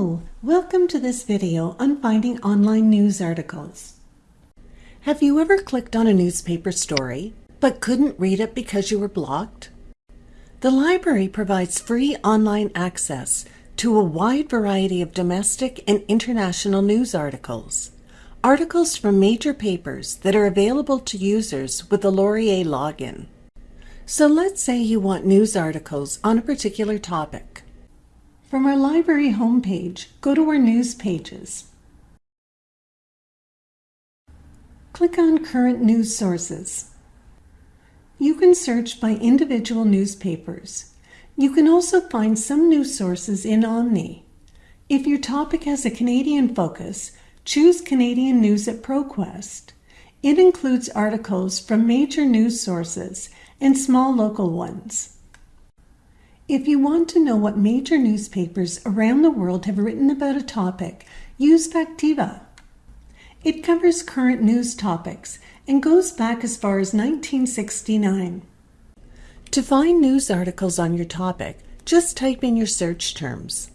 Welcome to this video on finding online news articles. Have you ever clicked on a newspaper story but couldn't read it because you were blocked? The library provides free online access to a wide variety of domestic and international news articles. Articles from major papers that are available to users with the Laurier login. So let's say you want news articles on a particular topic. From our library homepage, go to our news pages. Click on Current News Sources. You can search by individual newspapers. You can also find some news sources in Omni. If your topic has a Canadian focus, choose Canadian News at ProQuest. It includes articles from major news sources and small local ones. If you want to know what major newspapers around the world have written about a topic, use Factiva. It covers current news topics and goes back as far as 1969. To find news articles on your topic, just type in your search terms.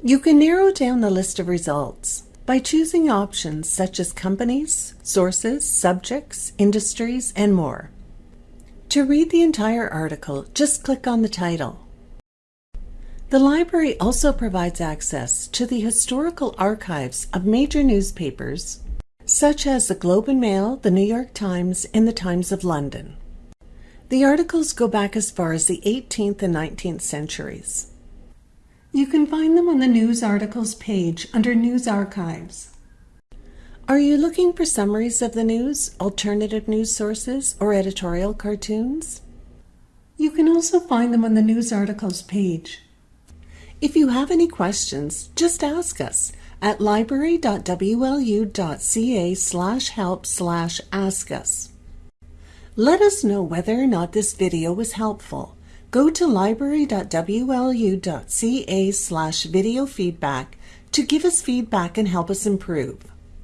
You can narrow down the list of results by choosing options such as companies, sources, subjects, industries, and more. To read the entire article, just click on the title. The library also provides access to the historical archives of major newspapers, such as the Globe and Mail, the New York Times, and the Times of London. The articles go back as far as the 18th and 19th centuries. You can find them on the News Articles page under News Archives. Are you looking for summaries of the news, alternative news sources, or editorial cartoons? You can also find them on the news articles page. If you have any questions, just ask us at library.wlu.ca slash help slash ask us. Let us know whether or not this video was helpful. Go to library.wlu.ca slash video feedback to give us feedback and help us improve.